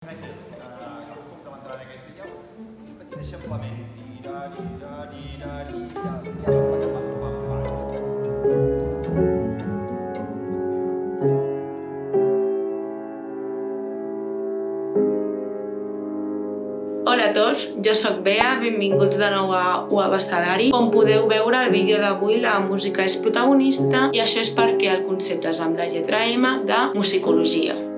Gràcies. El pam. Hola a tots, jo sóc Bea, benvinguts de nou a UA Abecedari. Com podeu veure al vídeo d'avui la música és protagonista i això és perquè el concepte és amb la lletra M de musicologia.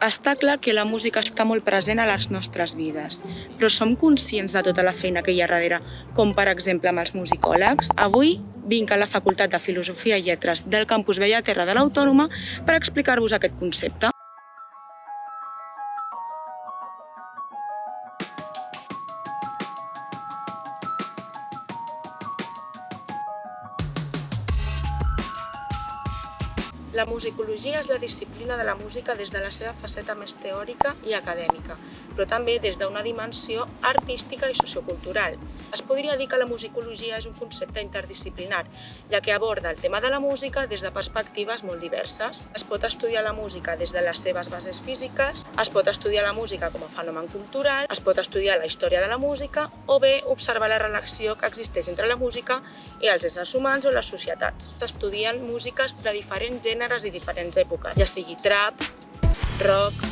Està clar que la música està molt present a les nostres vides, però som conscients de tota la feina que hi ha darrere, com per exemple amb els musicòlegs. Avui vinc a la Facultat de Filosofia i Lletres del campus Bellaterra de l'Autònoma per explicar-vos aquest concepte. La musicologia és la disciplina de la música des de la seva faceta més teòrica i acadèmica, però també des d'una dimensió artística i sociocultural. Es podria dir que la musicologia és un concepte interdisciplinar, ja que aborda el tema de la música des de perspectives molt diverses. Es pot estudiar la música des de les seves bases físiques, es pot estudiar la música com a fenomen cultural, es pot estudiar la història de la música o bé observar la relació que existeix entre la música i els éssers humans o les societats. S'estudien músiques de diferents gèneres i diferents èpoques, ja sigui trap, rock,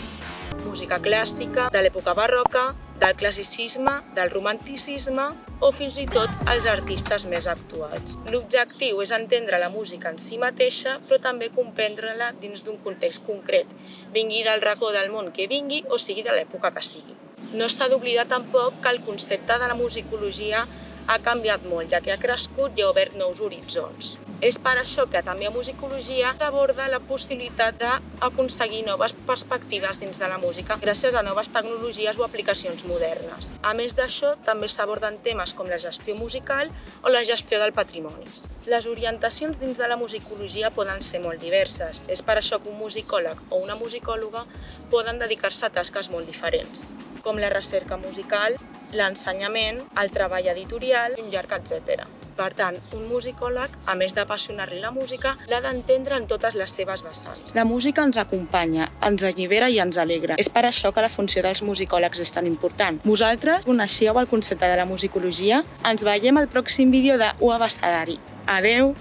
música clàssica, de l'època barroca, del classicisme, del romanticisme o fins i tot els artistes més actuals. L'objectiu és entendre la música en si mateixa, però també comprendre-la dins d'un context concret, vingui del racó del món que vingui o sigui de l'època que sigui. No s'ha d'oblidar tampoc que el concepte de la musicologia ha canviat molt, ja que ha crescut i ha obert nous horitzons. És per això que també a musicologia s'aborda la possibilitat d'aconseguir noves perspectives dins de la música gràcies a noves tecnologies o aplicacions modernes. A més d'això, també s'aborden temes com la gestió musical o la gestió del patrimoni. Les orientacions dins de la musicologia poden ser molt diverses. És per això que un musicòleg o una musicòloga poden dedicar-se a tasques molt diferents, com la recerca musical, l'ensenyament, el treball editorial, un llarg, etc. Per tant, un musicòleg, a més d'apassionar-li la música, l'ha d'entendre en totes les seves vessants. La música ens acompanya, ens allibera i ens alegra. És per això que la funció dels musicòlegs és tan important. Vosaltres coneixíeu el concepte de la musicologia? Ens veiem al pròxim vídeo de UA. Adeu!